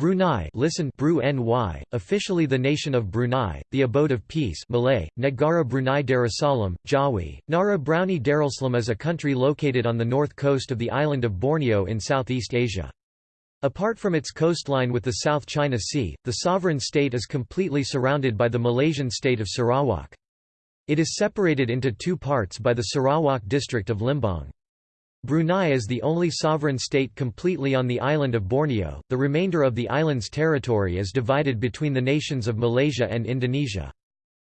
Brunei listen Bru -ny, officially the nation of Brunei, the abode of peace Malay, Negara Brunei Darussalam, Jawi, Nara Brownie Darussalam is a country located on the north coast of the island of Borneo in Southeast Asia. Apart from its coastline with the South China Sea, the sovereign state is completely surrounded by the Malaysian state of Sarawak. It is separated into two parts by the Sarawak district of Limbang. Brunei is the only sovereign state completely on the island of Borneo, the remainder of the island's territory is divided between the nations of Malaysia and Indonesia.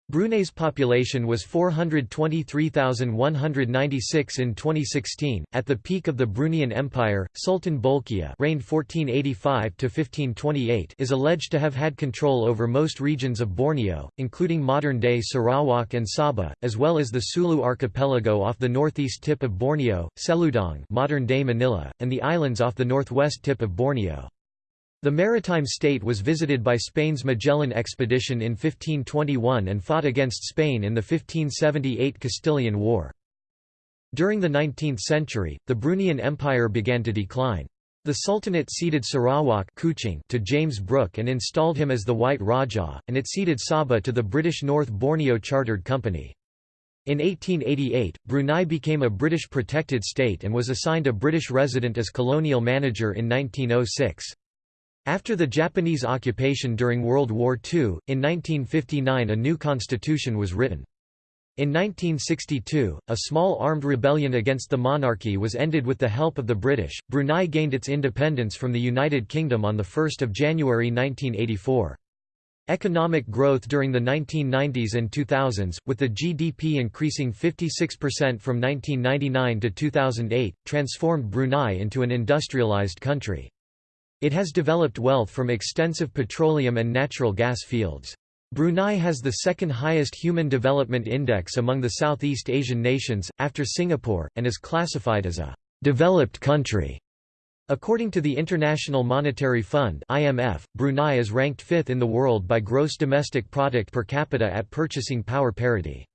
Brunei's population was 423,196 in 2016. At the peak of the Bruneian Empire, Sultan Bolkiah reigned 1485 to 1528 is alleged to have had control over most regions of Borneo, including modern-day Sarawak and Sabah, as well as the Sulu archipelago off the northeast tip of Borneo, Seludong, modern-day Manila, and the islands off the northwest tip of Borneo. The maritime state was visited by Spain's Magellan expedition in 1521 and fought against Spain in the 1578 Castilian War. During the 19th century, the Bruneian Empire began to decline. The Sultanate ceded Sarawak to James Brooke and installed him as the White Rajah, and it ceded Sabah to the British North Borneo Chartered Company. In 1888, Brunei became a British protected state and was assigned a British resident as colonial manager in 1906. After the Japanese occupation during World War II, in 1959 a new constitution was written. In 1962, a small armed rebellion against the monarchy was ended with the help of the British. Brunei gained its independence from the United Kingdom on 1 January 1984. Economic growth during the 1990s and 2000s, with the GDP increasing 56% from 1999 to 2008, transformed Brunei into an industrialized country. It has developed wealth from extensive petroleum and natural gas fields. Brunei has the second highest Human Development Index among the Southeast Asian nations, after Singapore, and is classified as a «developed country». According to the International Monetary Fund IMF, Brunei is ranked fifth in the world by gross domestic product per capita at purchasing power parity.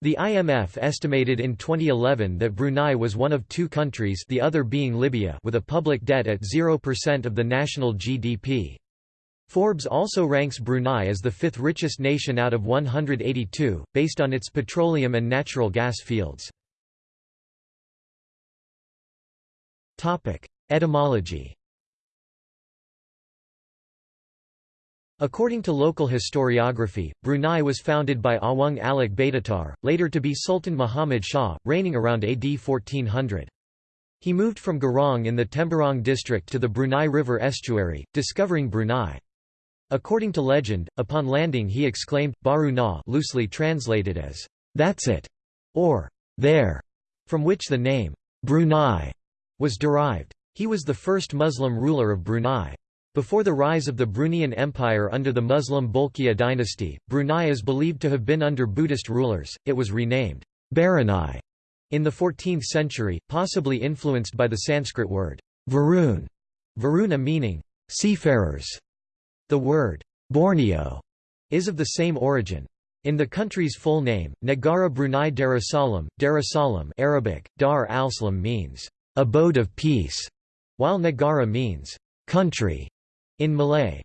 The IMF estimated in 2011 that Brunei was one of two countries the other being Libya with a public debt at 0% of the national GDP. Forbes also ranks Brunei as the fifth richest nation out of 182, based on its petroleum and natural gas fields. Etymology According to local historiography, Brunei was founded by Awang Alak Betatar, later to be Sultan Muhammad Shah, reigning around AD 1400. He moved from Garang in the Temburong district to the Brunei River estuary, discovering Brunei. According to legend, upon landing he exclaimed, Baru na loosely translated as, "'That's it' or "'there'", from which the name, Brunei, was derived. He was the first Muslim ruler of Brunei. Before the rise of the Bruneian Empire under the Muslim Bolkiah dynasty, Brunei is believed to have been under Buddhist rulers, it was renamed Barunai in the 14th century, possibly influenced by the Sanskrit word Varun, Varuna meaning seafarers. The word Borneo is of the same origin. In the country's full name, Negara Brunei Darussalam, Darussalam Arabic, Dar al-Salam means abode of peace, while Negara means country. In Malay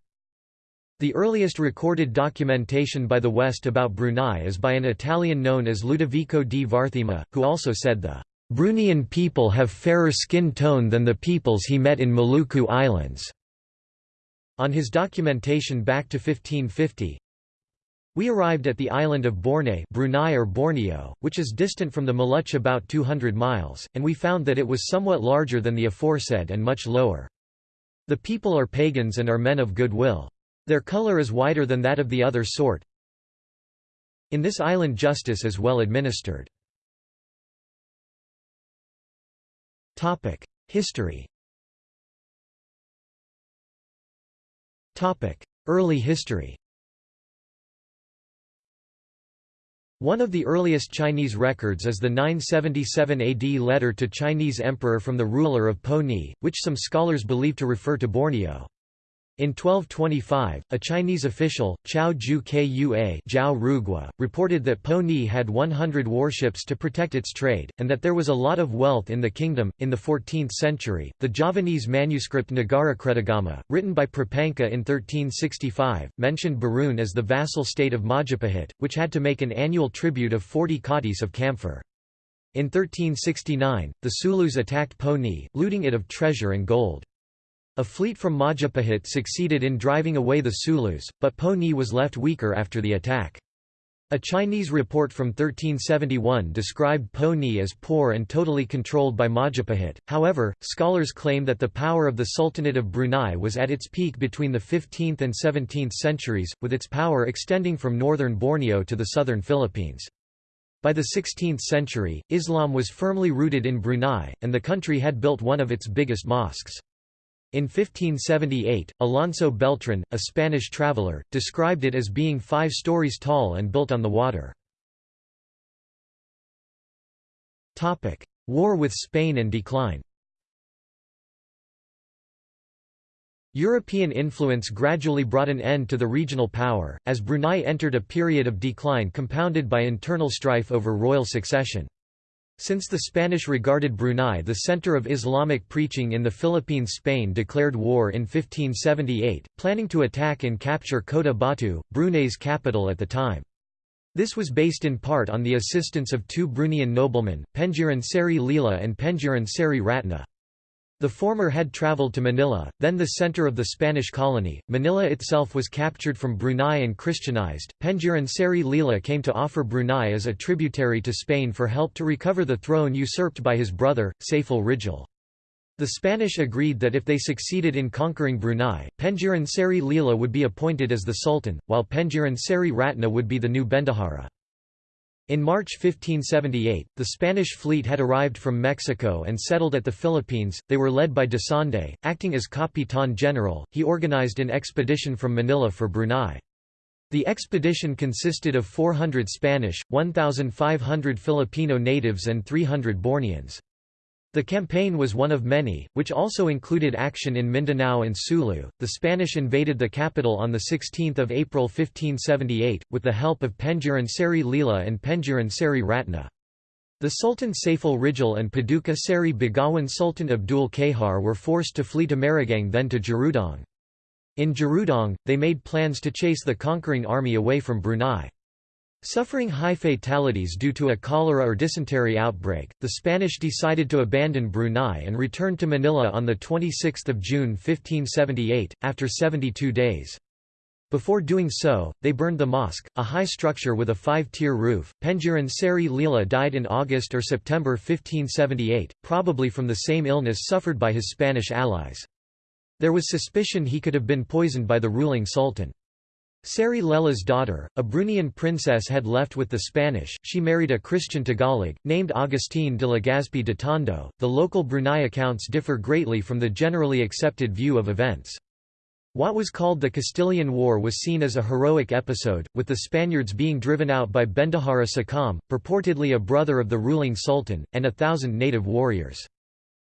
The earliest recorded documentation by the West about Brunei is by an Italian known as Ludovico di Varthema, who also said the Bruneian people have fairer skin tone than the peoples he met in Maluku Islands. On his documentation back to 1550, we arrived at the island of Borneo Brunei or Borneo, which is distant from the Maluch about 200 miles, and we found that it was somewhat larger than the aforesaid and much lower. The people are pagans and are men of good will. Their color is whiter than that of the other sort. In this island justice is well administered. History Early history One of the earliest Chinese records is the 977 AD letter to Chinese emperor from the ruler of Po which some scholars believe to refer to Borneo. In 1225, a Chinese official, Chao Ju Kua Zhao Rugua, reported that Po Ni had 100 warships to protect its trade, and that there was a lot of wealth in the kingdom. In the 14th century, the Javanese manuscript Nagara Nagarakretagama, written by Prapanka in 1365, mentioned Barun as the vassal state of Majapahit, which had to make an annual tribute of 40 katis of camphor. In 1369, the Sulus attacked Po Ni, looting it of treasure and gold. A fleet from Majapahit succeeded in driving away the Sulus, but Po Ni was left weaker after the attack. A Chinese report from 1371 described Po Ni as poor and totally controlled by Majapahit. However, scholars claim that the power of the Sultanate of Brunei was at its peak between the 15th and 17th centuries, with its power extending from northern Borneo to the southern Philippines. By the 16th century, Islam was firmly rooted in Brunei, and the country had built one of its biggest mosques. In 1578, Alonso Beltran, a Spanish traveller, described it as being five stories tall and built on the water. War with Spain and decline European influence gradually brought an end to the regional power, as Brunei entered a period of decline compounded by internal strife over royal succession. Since the Spanish regarded Brunei the center of Islamic preaching in the Philippines Spain declared war in 1578, planning to attack and capture Kota Batu, Brunei's capital at the time. This was based in part on the assistance of two Bruneian noblemen, Pengiran Seri Lila and Pengiran Seri Ratna. The former had traveled to Manila, then the center of the Spanish colony. Manila itself was captured from Brunei and Christianized. Pengiran Seri Lila came to offer Brunei as a tributary to Spain for help to recover the throne usurped by his brother, Saiful Rijal. The Spanish agreed that if they succeeded in conquering Brunei, Pengiran Seri Lila would be appointed as the Sultan, while Pengiran Seri Ratna would be the new Bendahara. In March 1578, the Spanish fleet had arrived from Mexico and settled at the Philippines. They were led by Sande, acting as Capitan General. He organized an expedition from Manila for Brunei. The expedition consisted of 400 Spanish, 1,500 Filipino natives and 300 Borneans. The campaign was one of many, which also included action in Mindanao and Sulu. The Spanish invaded the capital on 16 April 1578, with the help of Pengiran Seri Lila and Pengiran Seri Ratna. The Sultan Saiful Rijal and Paduka Seri Begawan Sultan Abdul Kahar were forced to flee to Meragang then to Jerudong. In Jerudong, they made plans to chase the conquering army away from Brunei. Suffering high fatalities due to a cholera or dysentery outbreak, the Spanish decided to abandon Brunei and return to Manila on 26 June 1578, after 72 days. Before doing so, they burned the mosque, a high structure with a five-tier roof. Pengiran Seri Lila died in August or September 1578, probably from the same illness suffered by his Spanish allies. There was suspicion he could have been poisoned by the ruling sultan. Seri Lela's daughter, a Bruneian princess had left with the Spanish, she married a Christian Tagalog, named Agustin de Legazpi de Tondo. The local Brunei accounts differ greatly from the generally accepted view of events. What was called the Castilian War was seen as a heroic episode, with the Spaniards being driven out by Bendahara Sakam, purportedly a brother of the ruling sultan, and a thousand native warriors.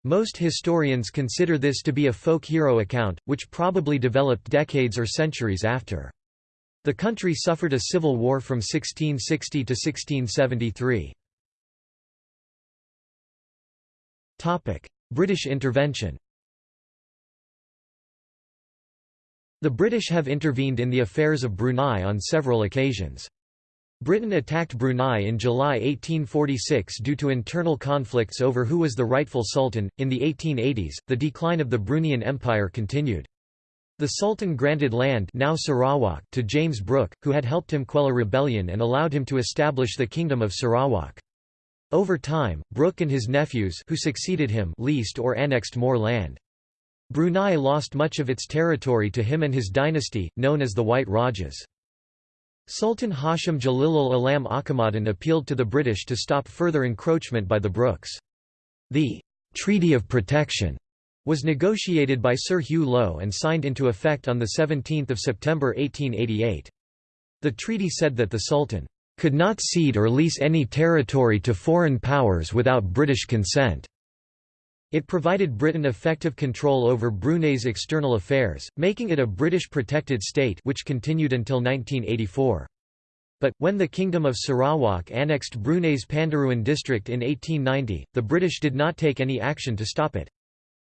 Most historians consider this to be a folk hero account, which probably developed decades or centuries after. The country suffered a civil war from 1660 to 1673. British intervention The British have intervened in the affairs of Brunei on several occasions. Britain attacked Brunei in July 1846 due to internal conflicts over who was the rightful sultan. In the 1880s, the decline of the Bruneian Empire continued. The Sultan granted land now Sarawak to James Brooke, who had helped him quell a rebellion and allowed him to establish the Kingdom of Sarawak. Over time, Brooke and his nephews who succeeded him leased or annexed more land. Brunei lost much of its territory to him and his dynasty, known as the White Rajas. Sultan Hashim Jalilul Alam Akamaddin appealed to the British to stop further encroachment by the Brookes. The Treaty of Protection was negotiated by Sir Hugh Low and signed into effect on 17 September 1888. The treaty said that the Sultan could not cede or lease any territory to foreign powers without British consent. It provided Britain effective control over Brunei's external affairs, making it a British protected state which continued until 1984. But, when the Kingdom of Sarawak annexed Brunei's Pandaruan district in 1890, the British did not take any action to stop it.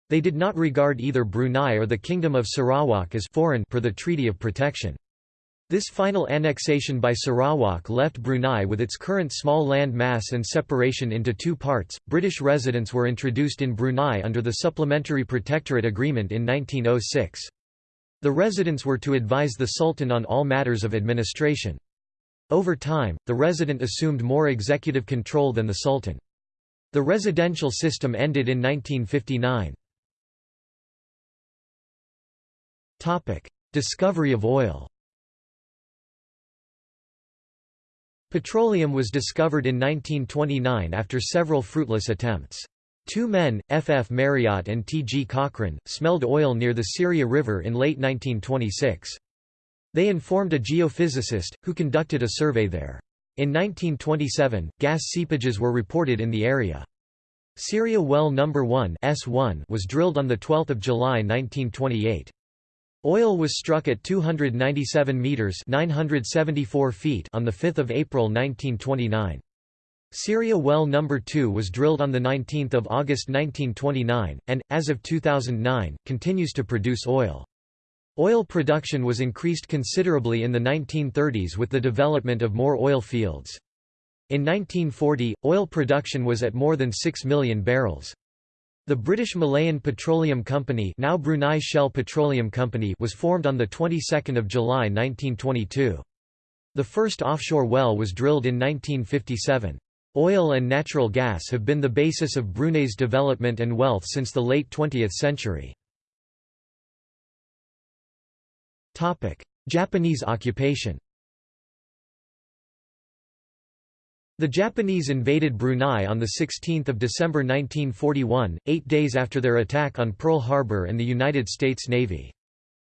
They did not regard either Brunei or the Kingdom of Sarawak as foreign per the Treaty of Protection. This final annexation by Sarawak left Brunei with its current small land mass and separation into two parts. British residents were introduced in Brunei under the Supplementary Protectorate Agreement in 1906. The residents were to advise the Sultan on all matters of administration. Over time, the resident assumed more executive control than the Sultan. The residential system ended in 1959. Discovery of oil Petroleum was discovered in 1929 after several fruitless attempts. Two men, F. F. Marriott and T. G. Cochrane, smelled oil near the Seria River in late 1926. They informed a geophysicist, who conducted a survey there. In 1927, gas seepages were reported in the area. Seria Well No. 1 S1 was drilled on 12 July 1928. Oil was struck at 297 meters (974 feet) on the 5th of April 1929. Seria Well No. 2 was drilled on the 19th of August 1929 and as of 2009 continues to produce oil. Oil production was increased considerably in the 1930s with the development of more oil fields. In 1940, oil production was at more than 6 million barrels. The British Malayan Petroleum Company, now Brunei Shell Petroleum Company, was formed on the 22nd of July 1922. The first offshore well was drilled in 1957. Oil and natural gas have been the basis of Brunei's development and wealth since the late 20th century. Topic: Japanese occupation. The Japanese invaded Brunei on 16 December 1941, eight days after their attack on Pearl Harbor and the United States Navy.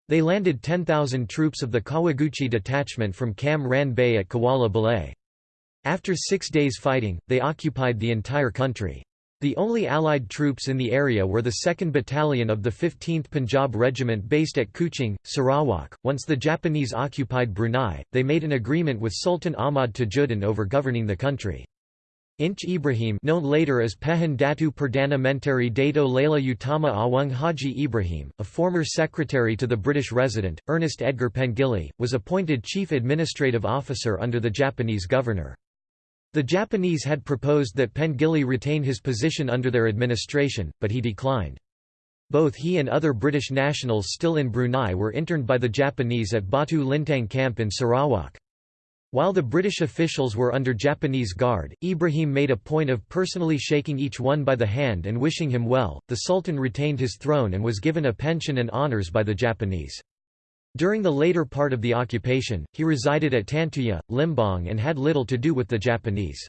They landed 10,000 troops of the Kawaguchi detachment from Cam Ranh Bay at Kuala Belait. After six days fighting, they occupied the entire country. The only Allied troops in the area were the 2nd Battalion of the 15th Punjab Regiment based at Kuching, Sarawak. Once the Japanese occupied Brunei, they made an agreement with Sultan Ahmad Tajuddin over governing the country. Inch Ibrahim known later as Pehin Datu Perdana Menteri Dato Laila Utama Awang Haji Ibrahim, a former secretary to the British resident, Ernest Edgar Pengilly, was appointed chief administrative officer under the Japanese governor. The Japanese had proposed that Pengilly retain his position under their administration, but he declined. Both he and other British nationals still in Brunei were interned by the Japanese at Batu Lintang camp in Sarawak. While the British officials were under Japanese guard, Ibrahim made a point of personally shaking each one by the hand and wishing him well. The Sultan retained his throne and was given a pension and honours by the Japanese. During the later part of the occupation, he resided at Tantuya, Limbang and had little to do with the Japanese.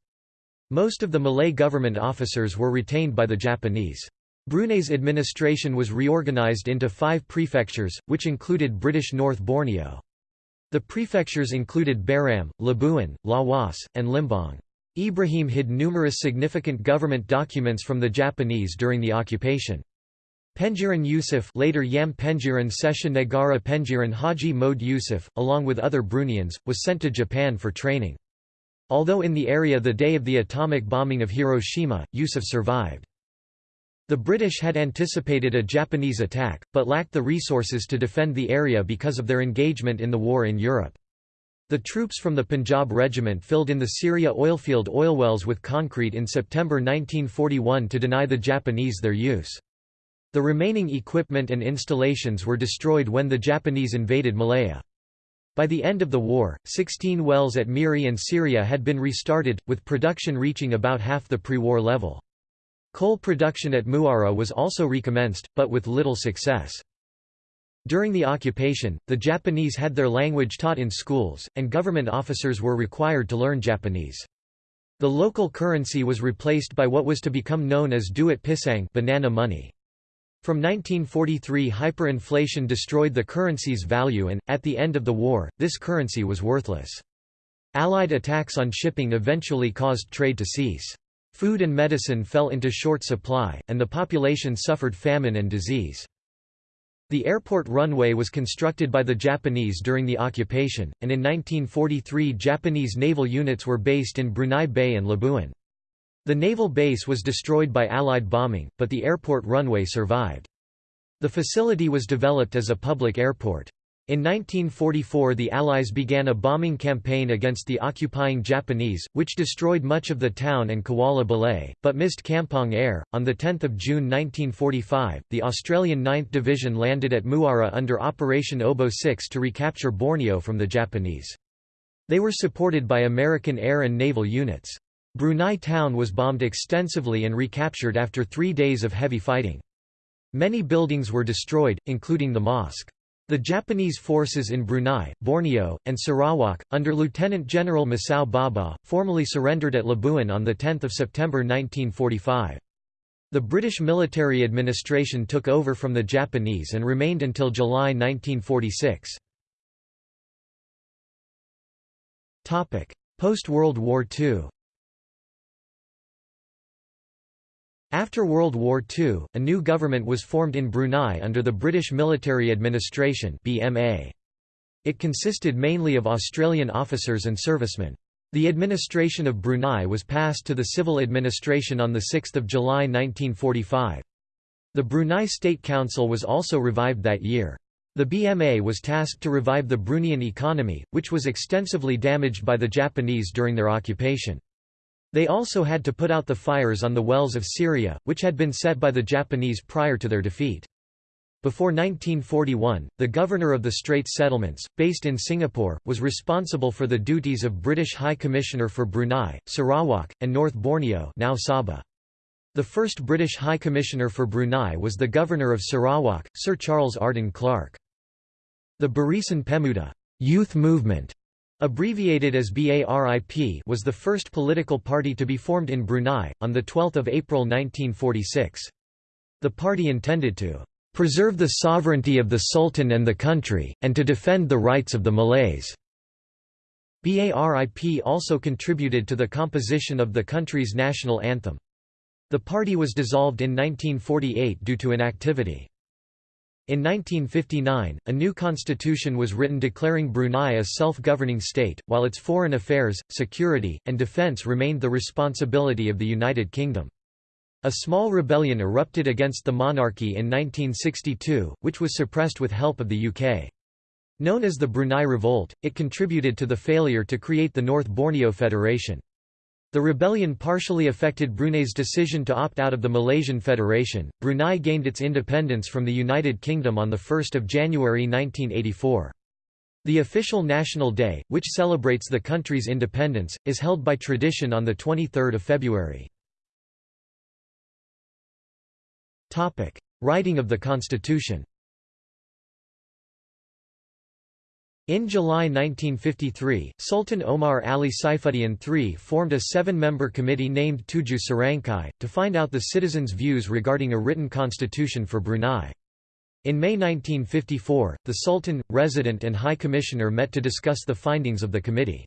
Most of the Malay government officers were retained by the Japanese. Brunei's administration was reorganized into five prefectures, which included British North Borneo. The prefectures included Baram, Labuan, Lawas, and Limbang. Ibrahim hid numerous significant government documents from the Japanese during the occupation. Pengiran Yusuf later Yam Pengiran Sesha Negara Pengiran Haji Mohd Yusuf, along with other Bruneians, was sent to Japan for training. Although in the area the day of the atomic bombing of Hiroshima, Yusuf survived. The British had anticipated a Japanese attack, but lacked the resources to defend the area because of their engagement in the war in Europe. The troops from the Punjab Regiment filled in the Seria oilfield oil wells with concrete in September 1941 to deny the Japanese their use. The remaining equipment and installations were destroyed when the Japanese invaded Malaya. By the end of the war, 16 wells at Miri and Seria had been restarted, with production reaching about half the pre-war level. Coal production at Muara was also recommenced, but with little success. During the occupation, the Japanese had their language taught in schools, and government officers were required to learn Japanese. The local currency was replaced by what was to become known as duit pisang banana money. From 1943 hyperinflation destroyed the currency's value and, at the end of the war, this currency was worthless. Allied attacks on shipping eventually caused trade to cease. Food and medicine fell into short supply, and the population suffered famine and disease. The airport runway was constructed by the Japanese during the occupation, and in 1943 Japanese naval units were based in Brunei Bay and Labuan. The naval base was destroyed by Allied bombing, but the airport runway survived. The facility was developed as a public airport. In 1944 the Allies began a bombing campaign against the occupying Japanese, which destroyed much of the town and Kuala Belait, but missed Kampong Ayer. On 10 June 1945, the Australian 9th Division landed at Muara under Operation Oboe 6 to recapture Borneo from the Japanese. They were supported by American air and naval units. Brunei town was bombed extensively and recaptured after three days of heavy fighting. Many buildings were destroyed, including the mosque. The Japanese forces in Brunei, Borneo, and Sarawak, under Lieutenant General Masao Baba, formally surrendered at Labuan on 10 September 1945. The British military administration took over from the Japanese and remained until July 1946. Post-World War II After World War II, a new government was formed in Brunei under the British Military Administration BMA. It consisted mainly of Australian officers and servicemen. The administration of Brunei was passed to the civil administration on 6 July 1945. The Brunei State Council was also revived that year. The BMA was tasked to revive the Bruneian economy, which was extensively damaged by the Japanese during their occupation. They also had to put out the fires on the wells of Seria, which had been set by the Japanese prior to their defeat. Before 1941, the governor of the Straits Settlements, based in Singapore, was responsible for the duties of British High Commissioner for Brunei, Sarawak, and North Borneo now Sabah. The first British High Commissioner for Brunei was the Governor of Sarawak, Sir Charles Arden Clark. The Barisan Pemuda youth movement Abbreviated as BARIP was the first political party to be formed in Brunei, on 12 April 1946. The party intended to "...preserve the sovereignty of the Sultan and the country, and to defend the rights of the Malays." BARIP also contributed to the composition of the country's national anthem. The party was dissolved in 1948 due to inactivity. In 1959, a new constitution was written declaring Brunei a self-governing state, while its foreign affairs, security, and defence remained the responsibility of the United Kingdom. A small rebellion erupted against the monarchy in 1962, which was suppressed with help of the UK. Known as the Brunei Revolt, it contributed to the failure to create the North Borneo Federation. The rebellion partially affected Brunei's decision to opt out of the Malaysian Federation. Brunei gained its independence from the United Kingdom on 1 January 1984. The official National Day, which celebrates the country's independence, is held by tradition on 23 February. Writing of the Constitution In July 1953, Sultan Omar Ali Saifuddin III formed a seven-member committee named Tujuh Serangkai, to find out the citizens' views regarding a written constitution for Brunei. In May 1954, the Sultan, Resident and High Commissioner met to discuss the findings of the committee.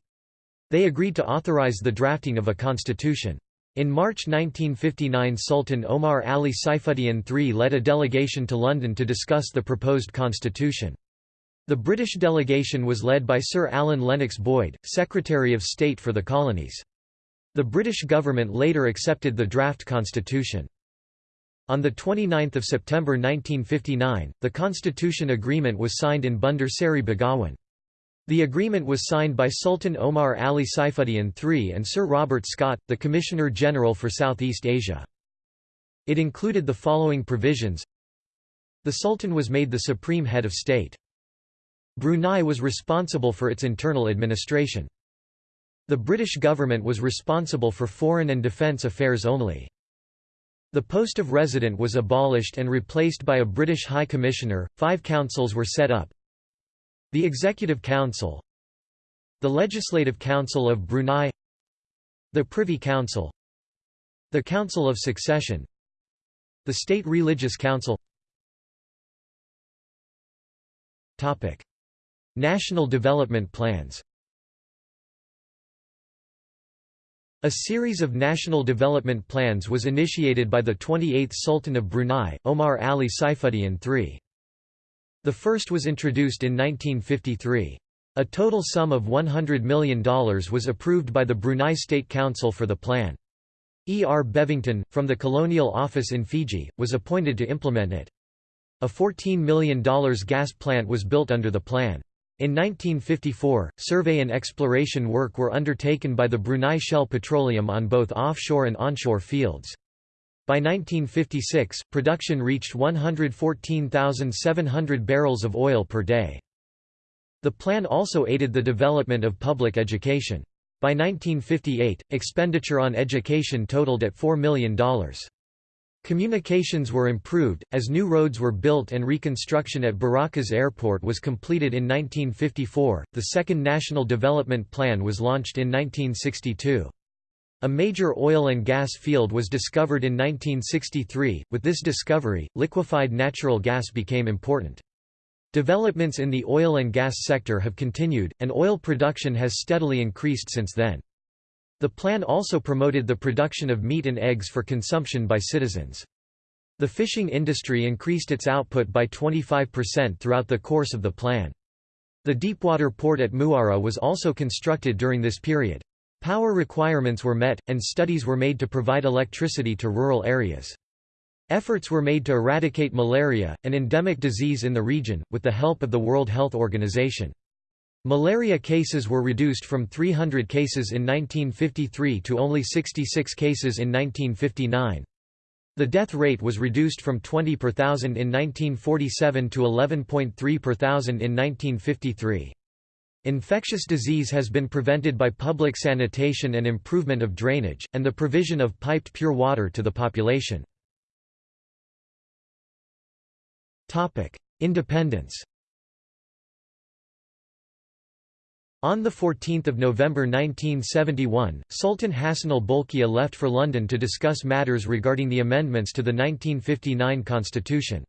They agreed to authorize the drafting of a constitution. In March 1959 Sultan Omar Ali Saifuddin III led a delegation to London to discuss the proposed constitution. The British delegation was led by Sir Alan Lennox Boyd, Secretary of State for the Colonies. The British government later accepted the draft constitution. On 29 September 1959, the Constitution Agreement was signed in Bandar Seri Begawan. The agreement was signed by Sultan Omar Ali Saifuddin III and Sir Robert Scott, the Commissioner-General for Southeast Asia. It included the following provisions The Sultan was made the supreme head of state. Brunei was responsible for its internal administration. The British government was responsible for foreign and defence affairs only. The post of resident was abolished and replaced by a British High Commissioner, five councils were set up. The Executive Council The Legislative Council of Brunei The Privy Council The Council of Succession The State Religious Council Topic. National development plans A series of national development plans was initiated by the 28th Sultan of Brunei, Omar Ali Saifuddin III. The first was introduced in 1953. A total sum of $100 million was approved by the Brunei State Council for the plan. E. R. Bevington, from the Colonial Office in Fiji, was appointed to implement it. A $14 million gas plant was built under the plan. In 1954, survey and exploration work were undertaken by the Brunei Shell Petroleum on both offshore and onshore fields. By 1956, production reached 114,700 barrels of oil per day. The plan also aided the development of public education. By 1958, expenditure on education totaled at $4 million. Communications were improved, as new roads were built and reconstruction at Berakas Airport was completed in 1954. The Second National Development Plan was launched in 1962. A major oil and gas field was discovered in 1963. With this discovery, liquefied natural gas became important. Developments in the oil and gas sector have continued, and oil production has steadily increased since then. The plan also promoted the production of meat and eggs for consumption by citizens. The fishing industry increased its output by 25% throughout the course of the plan. The deepwater port at Muara was also constructed during this period. Power requirements were met, and studies were made to provide electricity to rural areas. Efforts were made to eradicate malaria, an endemic disease in the region, with the help of the World Health Organization. Malaria cases were reduced from 300 cases in 1953 to only 66 cases in 1959. The death rate was reduced from 20 per thousand in 1947 to 11.3 per thousand in 1953. Infectious disease has been prevented by public sanitation and improvement of drainage, and the provision of piped pure water to the population. Independence On 14 November 1971, Sultan Hassanal Bolkiah left for London to discuss matters regarding the amendments to the 1959 constitution.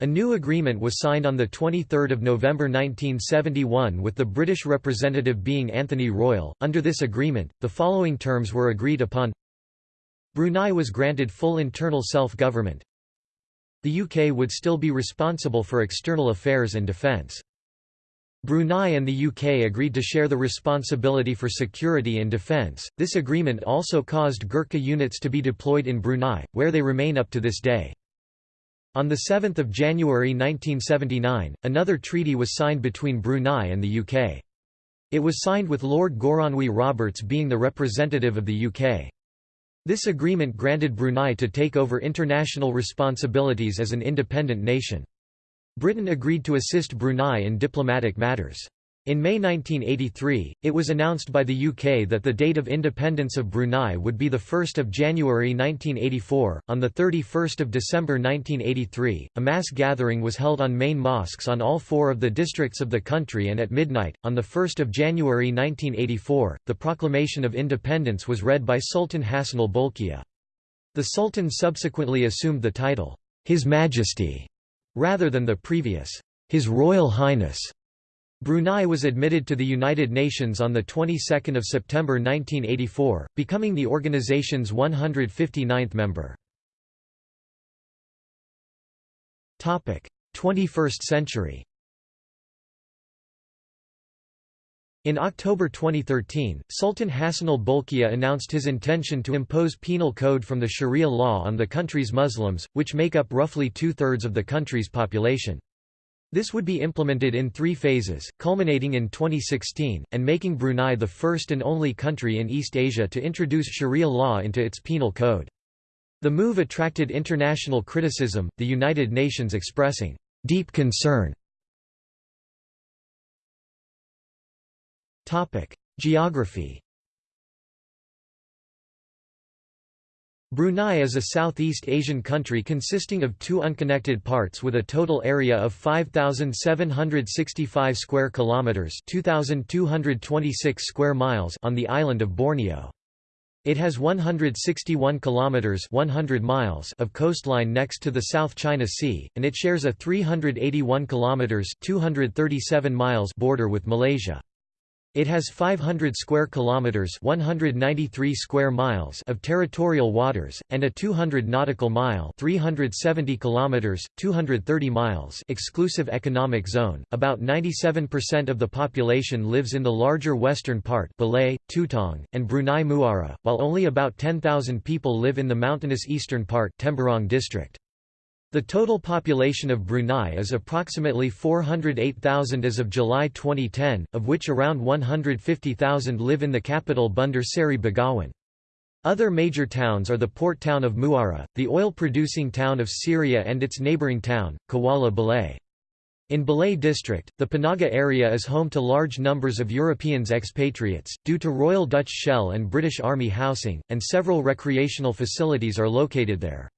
A new agreement was signed on 23 November 1971 with the British representative being Anthony Royle. Under this agreement, the following terms were agreed upon Brunei was granted full internal self-government, the UK would still be responsible for external affairs and defence. Brunei and the UK agreed to share the responsibility for security and defence. This agreement also caused Gurkha units to be deployed in Brunei, where they remain up to this day. On 7 January 1979, another treaty was signed between Brunei and the UK. It was signed with Lord Goronwy Roberts being the representative of the UK. This agreement granted Brunei to take over international responsibilities as an independent nation. Britain agreed to assist Brunei in diplomatic matters. In May 1983, it was announced by the UK that the date of independence of Brunei would be 1 January 1984. On 31 December 1983, a mass gathering was held on main mosques on all four of the districts of the country and at midnight, on 1 January 1984, the proclamation of independence was read by Sultan Hassanal Bolkiah. The Sultan subsequently assumed the title, His Majesty, rather than the previous, His Royal Highness. Brunei was admitted to the United Nations on the 22nd of September 1984, becoming the organization's 159th member. Topic: 21st century. In October 2013, Sultan Hassanal Bolkiah announced his intention to impose penal code from the Sharia law on the country's Muslims, which make up roughly two-thirds of the country's population. This would be implemented in three phases, culminating in 2016, and making Brunei the first and only country in East Asia to introduce Sharia law into its penal code. The move attracted international criticism, the United Nations expressing deep concern. Geography Brunei is a Southeast Asian country consisting of two unconnected parts with a total area of 5765 square kilometers, 2226 square miles on the island of Borneo. It has 161 kilometers 100 miles of coastline next to the South China Sea, and it shares a 381 kilometers 237 miles border with Malaysia. It has 500 square kilometers, 193 square miles of territorial waters and a 200 nautical mile, 370 kilometers, 230 miles exclusive economic zone. About 97% of the population lives in the larger western part, Belait, Tutong, and Brunei Muara, while only about 10,000 people live in the mountainous eastern part, Temburong district. The total population of Brunei is approximately 408,000 as of July 2010, of which around 150,000 live in the capital Bandar Seri Begawan. Other major towns are the port town of Muara, the oil-producing town of Seria and its neighbouring town, Kuala Belait. In Belait district, the Panaga area is home to large numbers of Europeans expatriates, due to Royal Dutch Shell and British Army housing, and several recreational facilities are located there.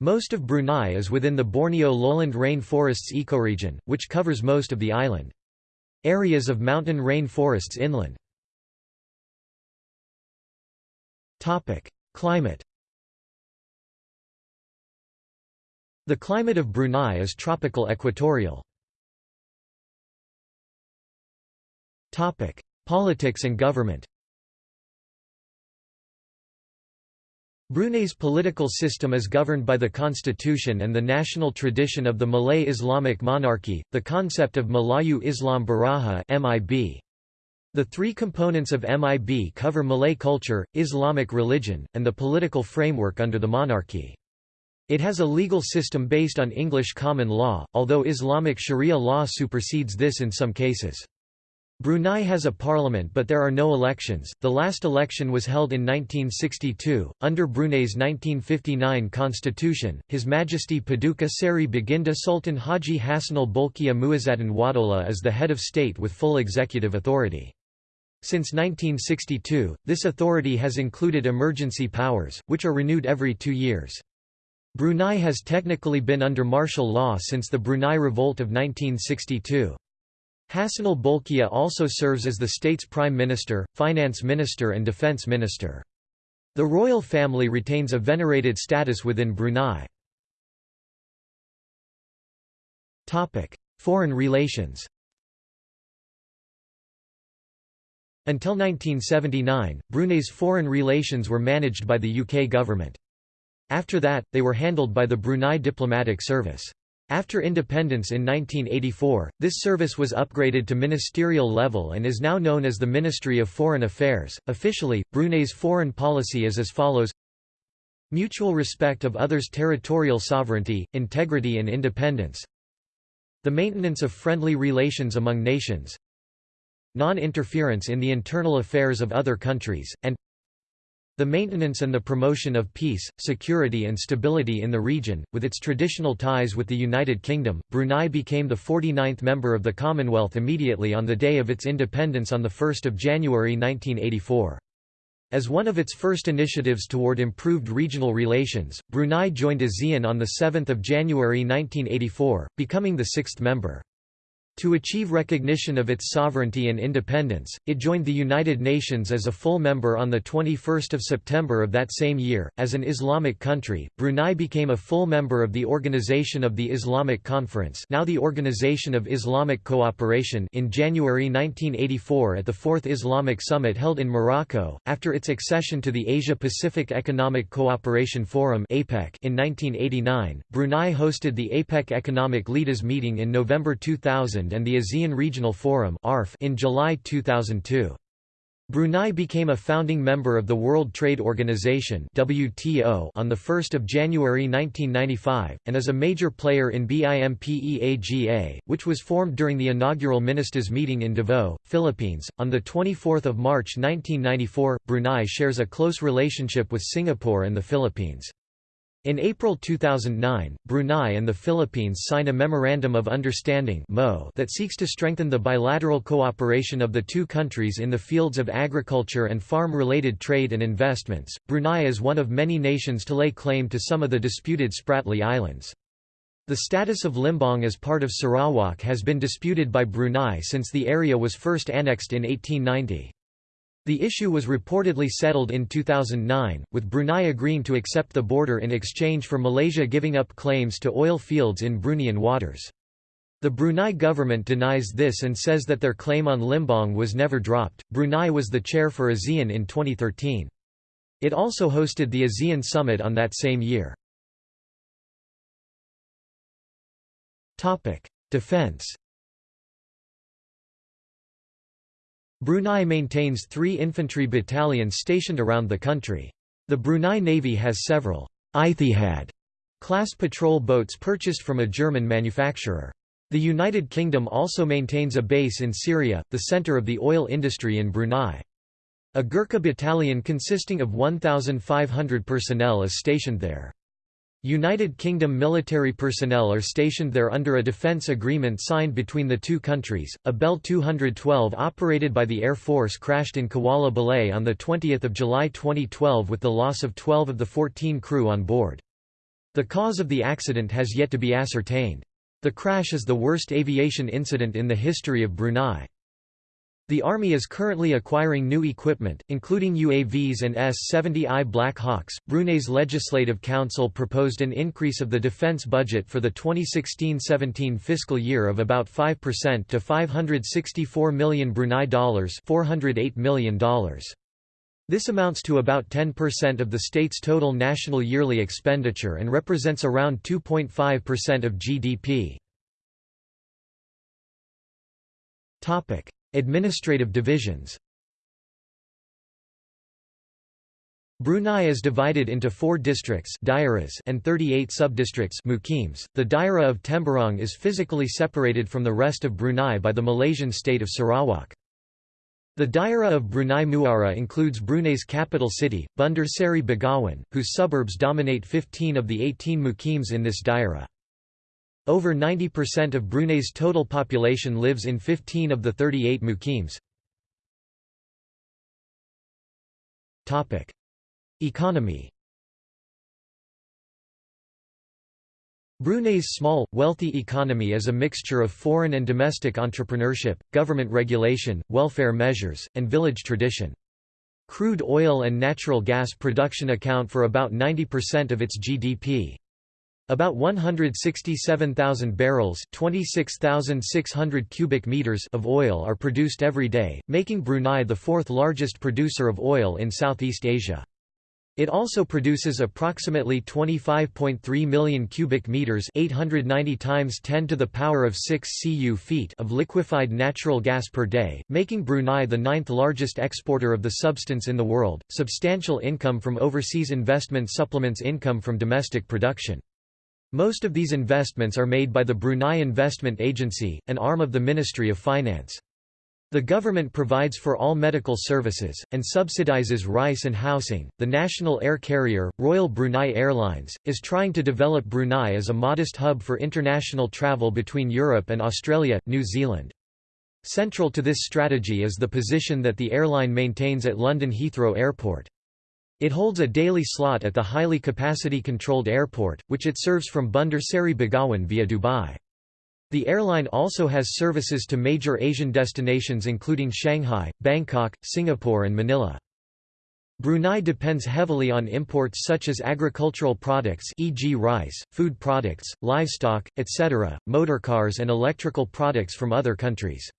Most of Brunei is within the Borneo lowland rainforests ecoregion, which covers most of the island. Areas of mountain rain forests inland. Climate The climate of Brunei is tropical equatorial. Politics and government Brunei's political system is governed by the constitution and the national tradition of the Malay Islamic monarchy, the concept of Melayu Islam Beraja MIB. The three components of MIB cover Malay culture, Islamic religion, and the political framework under the monarchy. It has a legal system based on English common law, although Islamic sharia law supersedes this in some cases. Brunei has a parliament but there are no elections. The last election was held in 1962. Under Brunei's 1959 constitution, His Majesty Paduka Seri Baginda Sultan Haji Hassanal Bolkiah Muizzaddin Waddaulah is the head of state with full executive authority. Since 1962, this authority has included emergency powers, which are renewed every two years. Brunei has technically been under martial law since the Brunei Revolt of 1962. Hassanal Bolkiah also serves as the state's prime minister, finance minister and defense minister. The royal family retains a venerated status within Brunei. Foreign relations Until 1979, Brunei's foreign relations were managed by the UK government. After that, they were handled by the Brunei Diplomatic Service. After independence in 1984, this service was upgraded to ministerial level and is now known as the Ministry of Foreign Affairs. Officially, Brunei's foreign policy is as follows. Mutual respect of others' territorial sovereignty, integrity and independence. The maintenance of friendly relations among nations. Non-interference in the internal affairs of other countries, and the maintenance and the promotion of peace, security and stability in the region, with its traditional ties with the United Kingdom, Brunei became the 49th member of the Commonwealth immediately on the day of its independence on 1 January 1984. As one of its first initiatives toward improved regional relations, Brunei joined ASEAN on 7 January 1984, becoming the sixth member. To achieve recognition of its sovereignty and independence, it joined the United Nations as a full member on 21 September of that same year. As an Islamic country, Brunei became a full member of the Organization of the Islamic Conference now the Organization of Islamic Cooperation in January 1984 at the Fourth Islamic Summit held in Morocco, after its accession to the Asia-Pacific Economic Cooperation Forum in 1989, Brunei hosted the APEC Economic Leaders Meeting in November 2000 and the ASEAN Regional Forum in July 2002. Brunei became a founding member of the World Trade Organization (WTO) on the 1st of January 1995 and is a major player in BIMP-EAGA, which was formed during the inaugural Ministers meeting in Davao, Philippines on the 24th of March 1994. Brunei shares a close relationship with Singapore and the Philippines. In April 2009, Brunei and the Philippines signed a Memorandum of Understanding that seeks to strengthen the bilateral cooperation of the two countries in the fields of agriculture and farm-related trade and investments. Brunei is one of many nations to lay claim to some of the disputed Spratly Islands. The status of Limbang as part of Sarawak has been disputed by Brunei since the area was first annexed in 1890. The issue was reportedly settled in 2009, with Brunei agreeing to accept the border in exchange for Malaysia giving up claims to oil fields in Bruneian waters. The Brunei government denies this and says that their claim on Limbang was never dropped. Brunei was the chair for ASEAN in 2013. It also hosted the ASEAN summit on that same year. Topic: Defense. Brunei maintains 3 infantry battalions stationed around the country. The Brunei Navy has several Ijtihad class patrol boats purchased from a German manufacturer. The United Kingdom also maintains a base in Seria, the center of the oil industry in Brunei. A Gurkha battalion consisting of 1,500 personnel is stationed there. United Kingdom military personnel are stationed there under a defence agreement signed between the two countries. A Bell 212 operated by the Air Force crashed in Kuala Belait on 20 July 2012 with the loss of 12 of the 14 crew on board. The cause of the accident has yet to be ascertained. The crash is the worst aviation incident in the history of Brunei. The Army is currently acquiring new equipment, including UAVs and S-70I Black Hawks. Brunei's Legislative Council proposed an increase of the defense budget for the 2016-17 fiscal year of about 5% to 564 million Brunei dollars, 408 million dollars. This amounts to about 10% of the state's total national yearly expenditure and represents around 2.5% of GDP. Topic: Administrative divisions. Brunei is divided into four districts and 38 subdistricts The Daerah of Temburong is physically separated from the rest of Brunei by the Malaysian state of Sarawak. The Daerah of Brunei Muara includes Brunei's capital city, Bandar Seri Begawan, whose suburbs dominate 15 of the 18 mukims in this Daerah. Over 90% of Brunei's total population lives in 15 of the 38 mukims. Economy Brunei's small, wealthy economy is a mixture of foreign and domestic entrepreneurship, government regulation, welfare measures, and village tradition. Crude oil and natural gas production account for about 90% of its GDP. About 167,000 barrels 26,600 cubic meters of oil are produced every day, making Brunei the fourth largest producer of oil in Southeast Asia. It also produces approximately 25.3 million cubic meters, 890 times 10 to the power of 6 cu feet of liquefied natural gas per day, making Brunei the ninth largest exporter of the substance in the world. Substantial income from overseas investment supplements income from domestic production. Most of these investments are made by the Brunei Investment Agency, an arm of the Ministry of Finance. The government provides for all medical services, and subsidizes rice and housing. The national air carrier, Royal Brunei Airlines, is trying to develop Brunei as a modest hub for international travel between Europe and Australia, New Zealand. Central to this strategy is the position that the airline maintains at London Heathrow Airport. It holds a daily slot at the highly capacity-controlled airport, which it serves from Bandar Seri Begawan via Dubai. The airline also has services to major Asian destinations including Shanghai, Bangkok, Singapore and Manila. Brunei depends heavily on imports such as agricultural products e.g. rice, food products, livestock, etc., motorcars and electrical products from other countries.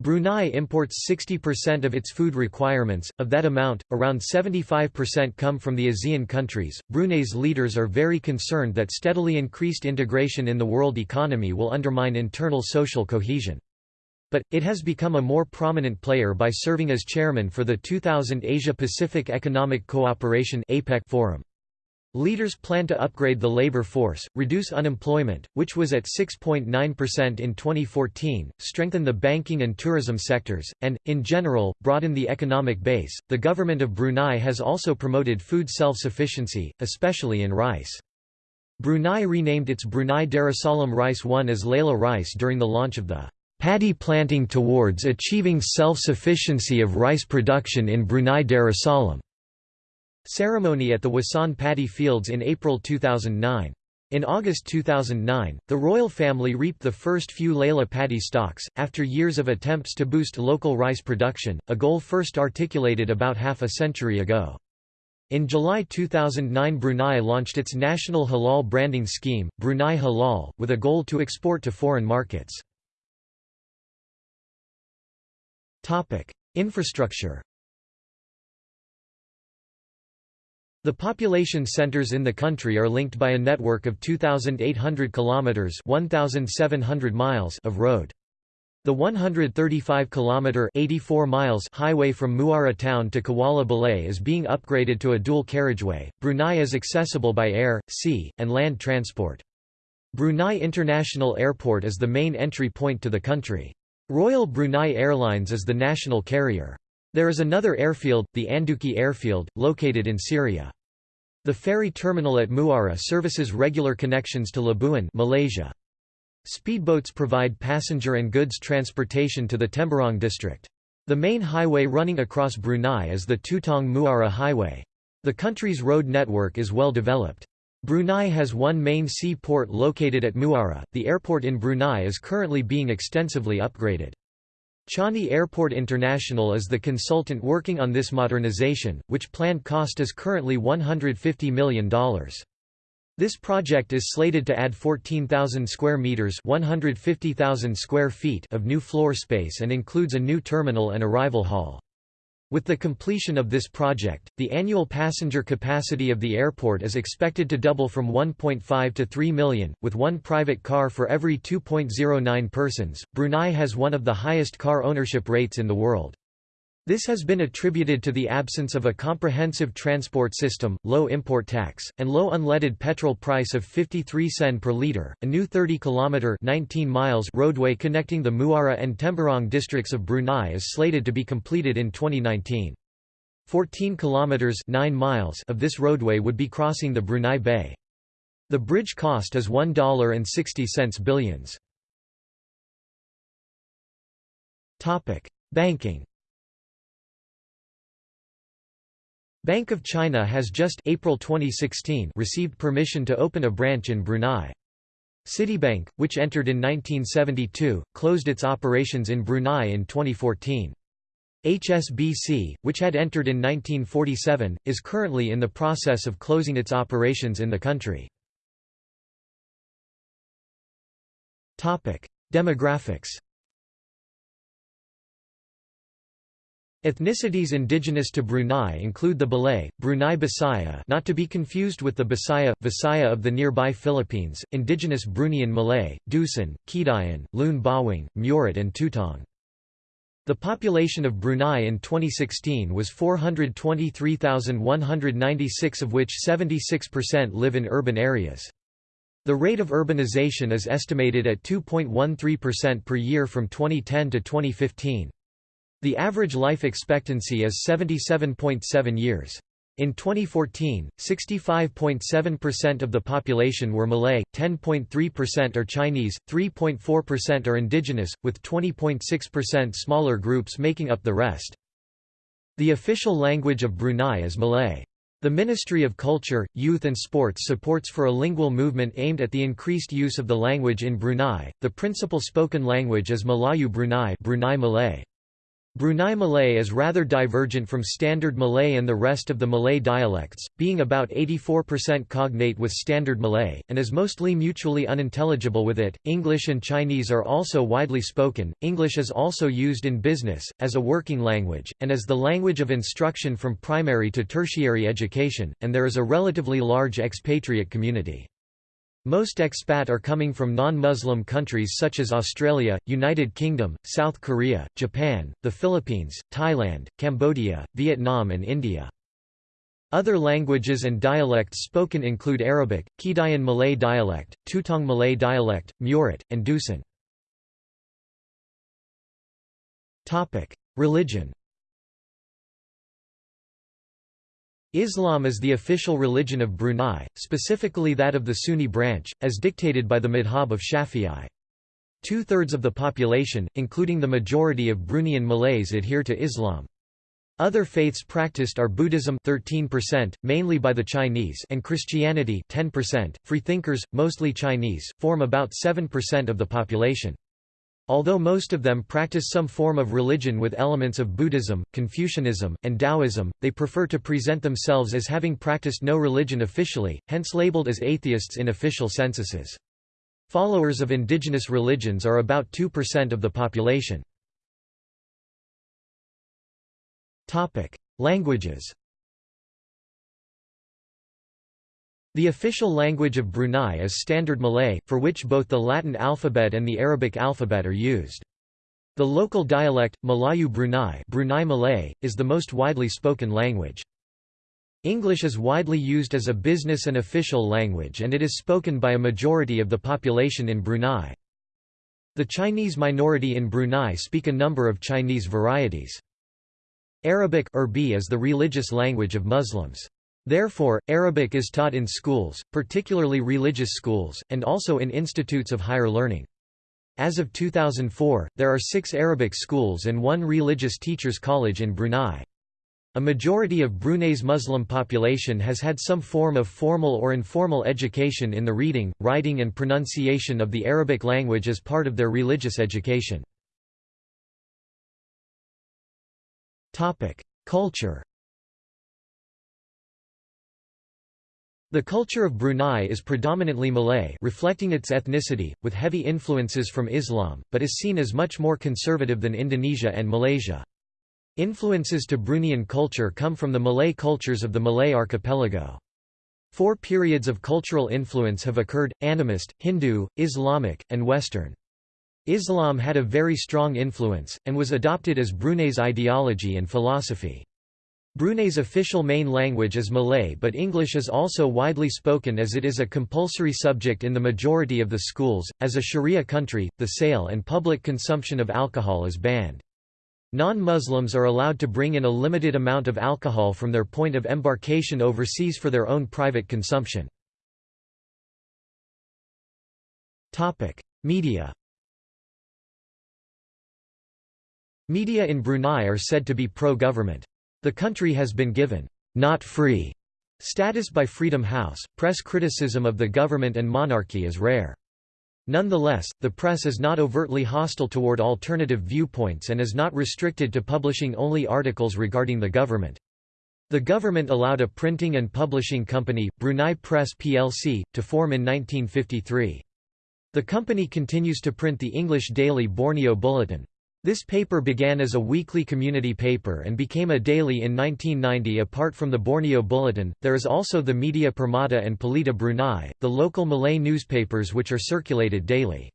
Brunei imports 60% of its food requirements, of that amount, around 75% come from the ASEAN countries. Brunei's leaders are very concerned that steadily increased integration in the world economy will undermine internal social cohesion. But, it has become a more prominent player by serving as chairman for the 2000 Asia-Pacific Economic Cooperation Forum. Leaders plan to upgrade the labor force, reduce unemployment, which was at 6.9% in 2014, strengthen the banking and tourism sectors, and, in general, broaden the economic base. The government of Brunei has also promoted food self sufficiency, especially in rice. Brunei renamed its Brunei Darussalam Rice One as Laila Rice during the launch of the Paddy Planting Towards Achieving Self-Sufficiency of Rice Production in Brunei Darussalam ceremony at the Wasan paddy fields in April 2009. In August 2009, the royal family reaped the first few Laila paddy stalks, after years of attempts to boost local rice production, a goal first articulated about half a century ago. In July 2009 Brunei launched its national halal branding scheme, Brunei Halal, with a goal to export to foreign markets. Infrastructure The population centers in the country are linked by a network of 2,800 kilometers (1,700 miles) of road. The 135-kilometer (84 miles) highway from Muara town to Kuala Belait is being upgraded to a dual carriageway. Brunei is accessible by air, sea, and land transport. Brunei International Airport is the main entry point to the country. Royal Brunei Airlines is the national carrier. There is another airfield, the Anduki Airfield, located in Seria. The ferry terminal at Muara services regular connections to Labuan Malaysia. Speedboats provide passenger and goods transportation to the Temburong district. The main highway running across Brunei is the Tutong Muara Highway. The country's road network is well developed. Brunei has one main sea port located at Muara. The airport in Brunei is currently being extensively upgraded. Changi Airport International is the consultant working on this modernization, which planned cost is currently $150 million. This project is slated to add 14,000 square meters, 150,000 square feet of new floor space and includes a new terminal and arrival hall. With the completion of this project, the annual passenger capacity of the airport is expected to double from 1.5 to 3 million, with one private car for every 2.09 persons. Brunei has one of the highest car ownership rates in the world. This has been attributed to the absence of a comprehensive transport system, low import tax, and low unleaded petrol price of 53 sen per litre. A new 30-kilometre (19 miles) roadway connecting the Muara and Temburong districts of Brunei is slated to be completed in 2019. 14 kilometers 9 miles of this roadway would be crossing the Brunei Bay. The bridge cost is $1.60 billions. Topic: Banking Bank of China has just April 2016 received permission to open a branch in Brunei. Citibank, which entered in 1972, closed its operations in Brunei in 2014. HSBC, which had entered in 1947, is currently in the process of closing its operations in the country. Demographics Ethnicities indigenous to Brunei include the Belait, Brunei Bisaya not to be confused with the Bisaya, Visaya of the nearby Philippines, indigenous Bruneian Malay, Dusun, Kedayan, Lun Bawang, Murut and Tutong. The population of Brunei in 2016 was 423,196 of which 76% live in urban areas. The rate of urbanization is estimated at 2.13% per year from 2010 to 2015. The average life expectancy is 77.7 years. In 2014, 65.7% of the population were Malay, 10.3% are Chinese, 3.4% are indigenous, with 20.6% smaller groups making up the rest. The official language of Brunei is Malay. The Ministry of Culture, Youth and Sports supports for a lingual movement aimed at the increased use of the language in Brunei. The principal spoken language is Melayu Brunei, Brunei Malay. Brunei Malay is rather divergent from Standard Malay and the rest of the Malay dialects, being about 84% cognate with Standard Malay, and is mostly mutually unintelligible with it. English and Chinese are also widely spoken. English is also used in business, as a working language, and as the language of instruction from primary to tertiary education, and there is a relatively large expatriate community. Most expat are coming from non-Muslim countries such as Australia, United Kingdom, South Korea, Japan, the Philippines, Thailand, Cambodia, Vietnam and India. Other languages and dialects spoken include Arabic, Kedayan Malay dialect, Tutong Malay dialect, Murut, and Dusun. Religion Islam is the official religion of Brunei, specifically that of the Sunni branch, as dictated by the madhab of Shafi'i. Two-thirds of the population, including the majority of Bruneian Malays adhere to Islam. Other faiths practiced are Buddhism 13%, mainly by the Chinese and Christianity 10%. Freethinkers, mostly Chinese, form about 7% of the population. Although most of them practice some form of religion with elements of Buddhism, Confucianism, and Taoism, they prefer to present themselves as having practiced no religion officially, hence labeled as atheists in official censuses. Followers of indigenous religions are about 2% of the population. Languages The official language of Brunei is Standard Malay, for which both the Latin alphabet and the Arabic alphabet are used. The local dialect, Melayu Brunei, Brunei Malay, is the most widely spoken language. English is widely used as a business and official language and it is spoken by a majority of the population in Brunei. The Chinese minority in Brunei speak a number of Chinese varieties. Arabic is the religious language of Muslims. Therefore, Arabic is taught in schools, particularly religious schools, and also in institutes of higher learning. As of 2004, there are six Arabic schools and one religious teachers college in Brunei. A majority of Brunei's Muslim population has had some form of formal or informal education in the reading, writing and pronunciation of the Arabic language as part of their religious education. Culture The culture of Brunei is predominantly Malay reflecting its ethnicity, with heavy influences from Islam, but is seen as much more conservative than Indonesia and Malaysia. Influences to Bruneian culture come from the Malay cultures of the Malay archipelago. Four periods of cultural influence have occurred, animist, Hindu, Islamic, and Western. Islam had a very strong influence, and was adopted as Brunei's ideology and philosophy. Brunei's official main language is Malay but English is also widely spoken as it is a compulsory subject in the majority of the schools. As a Sharia country, the sale and public consumption of alcohol is banned. Non-Muslims are allowed to bring in a limited amount of alcohol from their point of embarkation overseas for their own private consumption. Media Media in Brunei are said to be pro-government. The country has been given not free status by Freedom House. Press criticism of the government and monarchy is rare. Nonetheless, the press is not overtly hostile toward alternative viewpoints and is not restricted to publishing only articles regarding the government. The government allowed a printing and publishing company, Brunei Press plc, to form in 1953. The company continues to print the English daily Borneo Bulletin. This paper began as a weekly community paper and became a daily in 1990 apart from the Borneo Bulletin. There is also the Media Permata and Pelita Brunei, the local Malay newspapers which are circulated daily.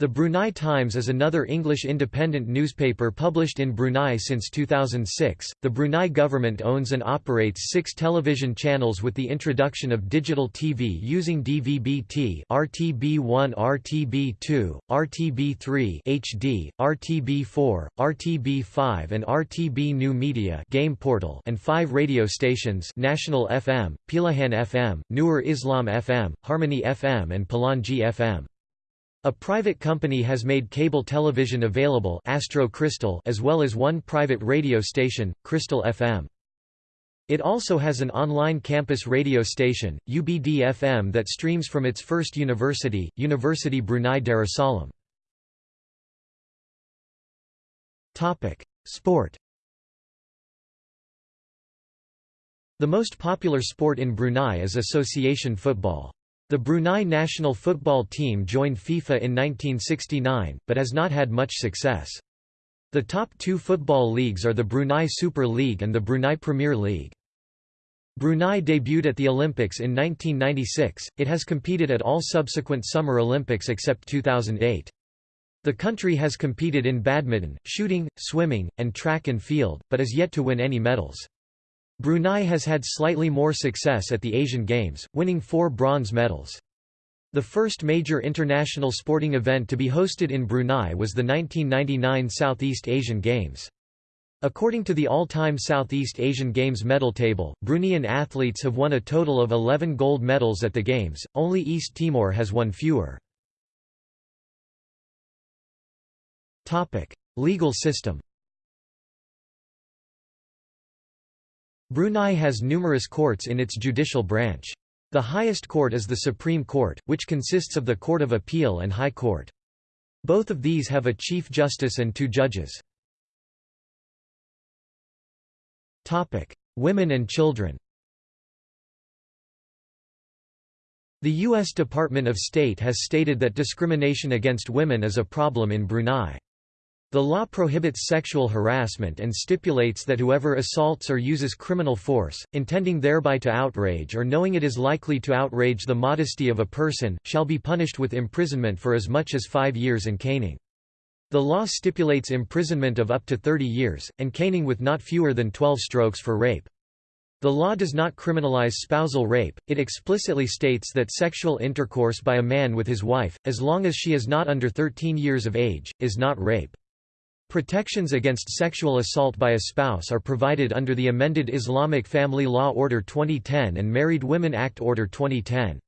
The Brunei Times is another English independent newspaper published in Brunei since 2006. The Brunei government owns and operates six television channels with the introduction of digital TV using DVB-T, RTB1, RTB2, RTB3 HD, RTB4, RTB5 and RTB New Media game portal and five radio stations National FM, Pilihan FM, Nur Islam FM, Harmony FM and Pelangi FM. A private company has made cable television available Astro Crystal as well as one private radio station, Crystal FM. It also has an online campus radio station, UBD-FM that streams from its first university, University Brunei Darussalam. Sport The most popular sport in Brunei is association football. The Brunei national football team joined FIFA in 1969, but has not had much success. The top two football leagues are the Brunei Super League and the Brunei Premier League. Brunei debuted at the Olympics in 1996, it has competed at all subsequent Summer Olympics except 2008. The country has competed in badminton, shooting, swimming, and track and field, but is yet to win any medals. Brunei has had slightly more success at the Asian Games, winning four bronze medals. The first major international sporting event to be hosted in Brunei was the 1999 Southeast Asian Games. According to the all-time Southeast Asian Games medal table, Bruneian athletes have won a total of 11 gold medals at the Games, only East Timor has won fewer. Legal system Brunei has numerous courts in its judicial branch. The highest court is the Supreme Court, which consists of the Court of Appeal and High Court. Both of these have a Chief Justice and two judges. Women and children The U.S. Department of State has stated that discrimination against women is a problem in Brunei. The law prohibits sexual harassment and stipulates that whoever assaults or uses criminal force, intending thereby to outrage or knowing it is likely to outrage the modesty of a person, shall be punished with imprisonment for as much as five years and caning. The law stipulates imprisonment of up to 30 years, and caning with not fewer than 12 strokes for rape. The law does not criminalize spousal rape, it explicitly states that sexual intercourse by a man with his wife, as long as she is not under 13 years of age, is not rape. Protections against sexual assault by a spouse are provided under the amended Islamic Family Law Order 2010 and Married Women Act Order 2010.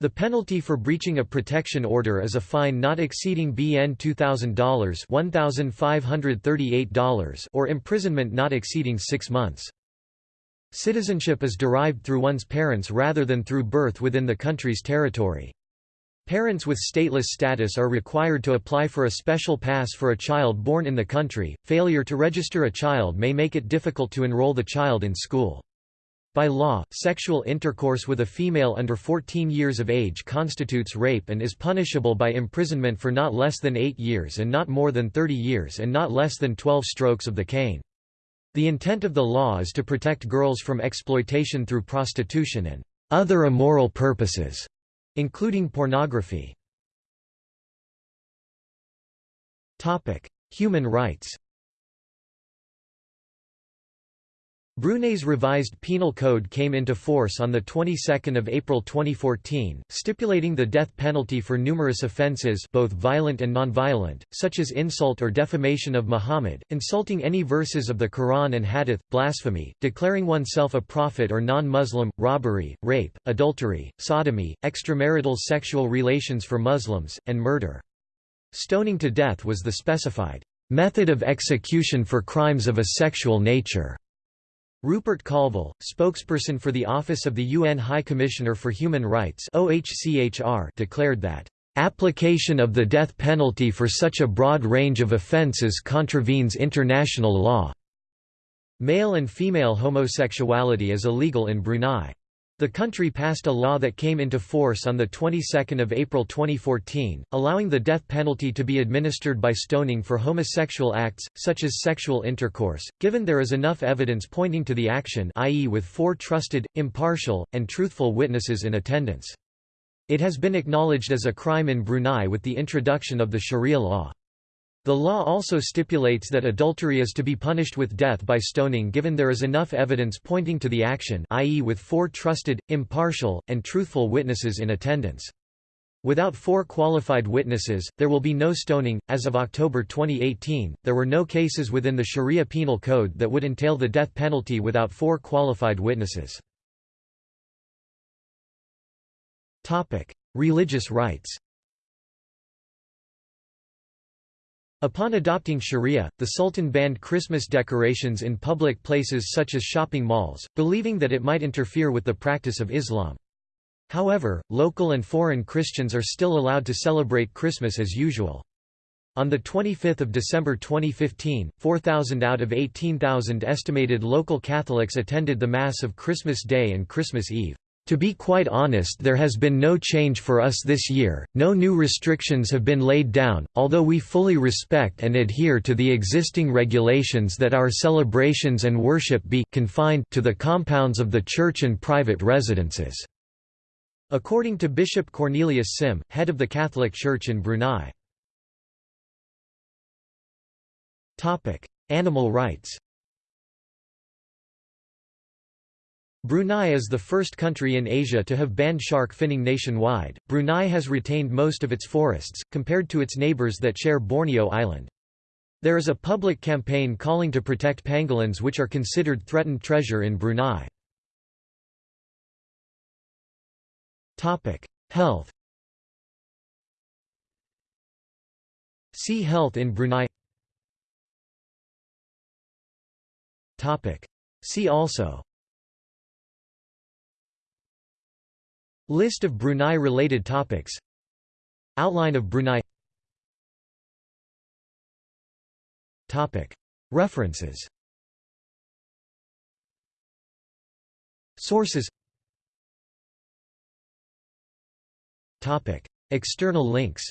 The penalty for breaching a protection order is a fine not exceeding BN $2,000 $1,538 or imprisonment not exceeding six months. Citizenship is derived through one's parents rather than through birth within the country's territory. Parents with stateless status are required to apply for a special pass for a child born in the country. Failure to register a child may make it difficult to enroll the child in school. By law, sexual intercourse with a female under 14 years of age constitutes rape and is punishable by imprisonment for not less than 8 years and not more than 30 years and not less than 12 strokes of the cane. The intent of the law is to protect girls from exploitation through prostitution and other immoral purposes, including pornography. Human rights Brunei's revised penal code came into force on the 22nd of April 2014, stipulating the death penalty for numerous offences both violent and non-violent, such as insult or defamation of Muhammad, insulting any verses of the Quran and Hadith, blasphemy, declaring oneself a prophet or non-Muslim, robbery, rape, adultery, sodomy, extramarital sexual relations for Muslims, and murder. Stoning to death was the specified method of execution for crimes of a sexual nature. Rupert Colville, spokesperson for the Office of the UN High Commissioner for Human Rights OHCHR, declared that, "...application of the death penalty for such a broad range of offences contravenes international law." Male and female homosexuality is illegal in Brunei. The country passed a law that came into force on the 22nd of April 2014, allowing the death penalty to be administered by stoning for homosexual acts, such as sexual intercourse, given there is enough evidence pointing to the action i.e. with four trusted, impartial, and truthful witnesses in attendance. It has been acknowledged as a crime in Brunei with the introduction of the Sharia law. The law also stipulates that adultery is to be punished with death by stoning given there is enough evidence pointing to the action i.e. with four trusted, impartial, and truthful witnesses in attendance. Without four qualified witnesses, there will be no stoning. As of October 2018, there were no cases within the Sharia penal code that would entail the death penalty without four qualified witnesses. Topic: Religious rights. Upon adopting sharia, the Sultan banned Christmas decorations in public places such as shopping malls, believing that it might interfere with the practice of Islam. However, local and foreign Christians are still allowed to celebrate Christmas as usual. On 25 December 2015, 4,000 out of 18,000 estimated local Catholics attended the Mass of Christmas Day and Christmas Eve. To be quite honest there has been no change for us this year, no new restrictions have been laid down, although we fully respect and adhere to the existing regulations that our celebrations and worship be confined to the compounds of the church and private residences." According to Bishop Cornelius Sim, head of the Catholic Church in Brunei. Animal rights Brunei is the first country in Asia to have banned shark finning nationwide. Brunei has retained most of its forests, compared to its neighbours that share Borneo Island. There is a public campaign calling to protect pangolins which are considered threatened treasure in Brunei. Health See Health in Brunei See also List of Brunei-related topics. Outline of Brunei. References. Sources. External links.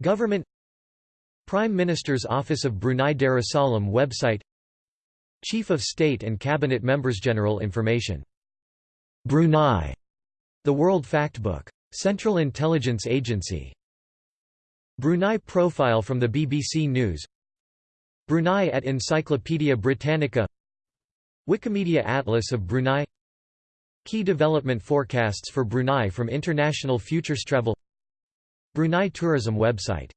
Government. Prime Minister's Office of Brunei Darussalam website Chief of State and Cabinet Members General Information. Brunei. The World Factbook. Central Intelligence Agency. Brunei profile from the BBC News Brunei at Encyclopaedia Britannica Wikimedia Atlas of Brunei Key development forecasts for Brunei from International Futures Travel Brunei Tourism website